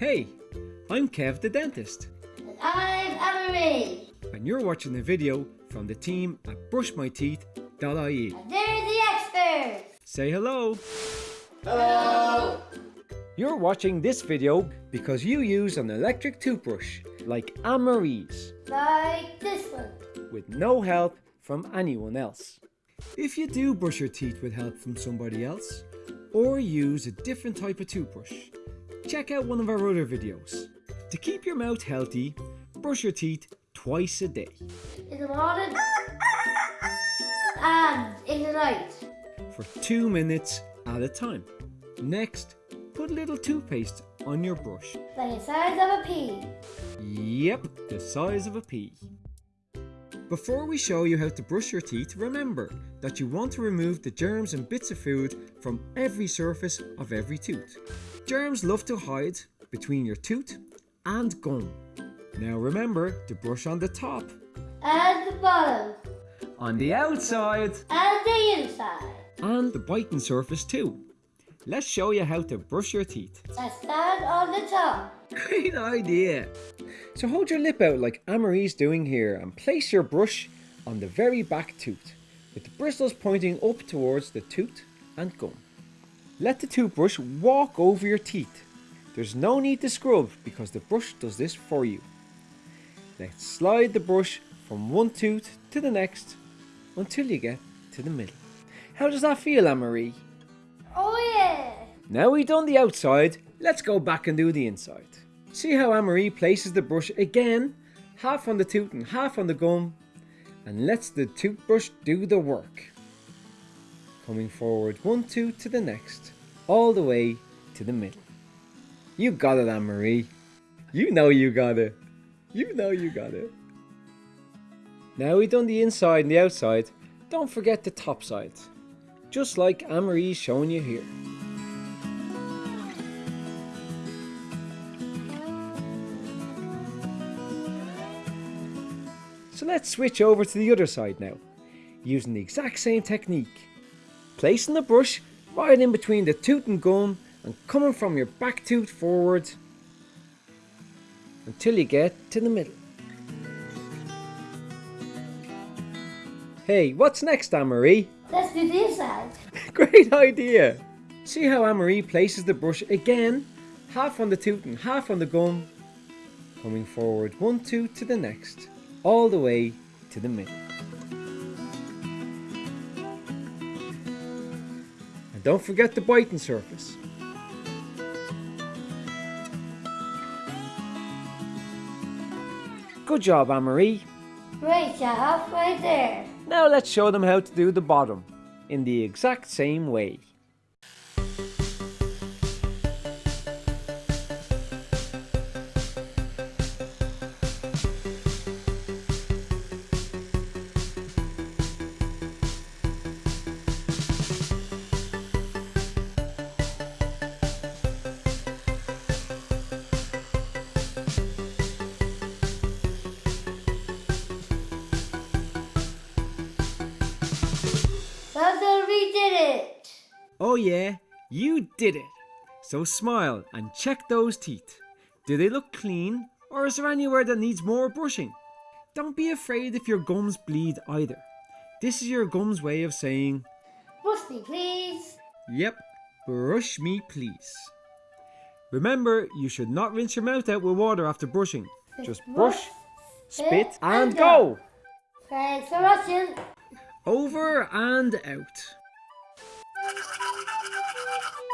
Hey, I'm Kev the dentist, And I'm Anne-Marie. and you're watching a video from the team at brushmyteeth.ie. And they're the experts. Say hello! Hello. You're watching this video because you use an electric toothbrush like Anne-Marie's Like this one. with no help from anyone else. If you do brush your teeth with help from somebody else or use a different type of toothbrush, check out one of our other videos. To keep your mouth healthy, brush your teeth twice a day. In um, the morning. And in the night. for two minutes at a time. Next, put a little toothpaste on your brush. Like the size of a pea. Yep, the size of a pea. Before we show you how to brush your teeth, remember that you want to remove the germs and bits of food from every surface of every tooth. Germs love to hide between your tooth and gum. Now remember to brush on the top, And the bottom. on the outside, And the inside. and the biting surface too. Let's show you how to brush your teeth. And stand on the top. Great idea! So hold your lip out like Anne-Marie's doing here and place your brush on the very back tooth with the bristles pointing up towards the tooth and gum. Let the toothbrush walk over your teeth. There's no need to scrub because the brush does this for you. Let's slide the brush from one tooth to the next until you get to the middle. How does that feel, Anne-Marie? Oh yeah. Now we've done the outside, let's go back and do the inside. See how Anne-Marie places the brush again, half on the tooth and half on the gum, and lets the toothbrush do the work. Coming forward one tooth to the next, all the way to the middle. You got it, Anne-Marie. You know you got it. You know you got it. Now we've done the inside and the outside, don't forget the top side. Just like Anne-Marie's showing you here. So let's switch over to the other side now, using the exact same technique. Placing the brush right in between the tooth and gum and coming from your back tooth forward until you get to the middle. Hey, what's next, Anne-Marie? Let's do this inside. Great idea! See how Anne-Marie places the brush again, half on the tooth and half on the gum, coming forward one tooth to the next, all the way to the middle. And don't forget the biting surface. Good job, Anne-Marie. Great job right there. Now let's show them how to do the bottom in the exact same way. Oh yeah, you did it! So smile and check those teeth. Do they look clean or is there anywhere that needs more brushing? Don't be afraid if your gums bleed either. This is your gums way of saying, Brush me, please. yep, brush me please. Remember, you should not rinse your mouth out with water after brushing. Just brush, spit and go! Thanks for watching. Over and out. Ha ha ha!